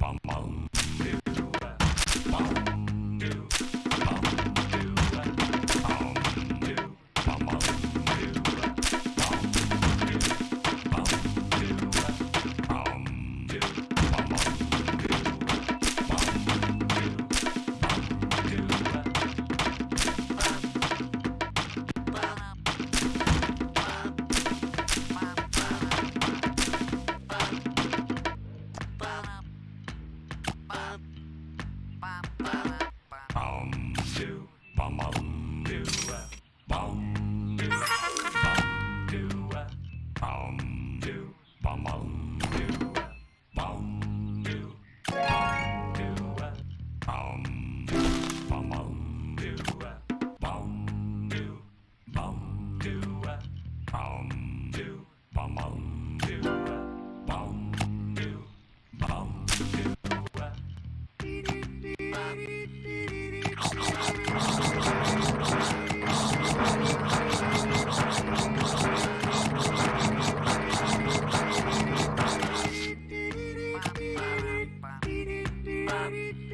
帮忙。do, bum bum do, bum do, bum do, bum do, bum bum do, bum do, bum do, bum do, bum bum do, bum do, bum do, bum do, bum bum do, bum do, bum do. time.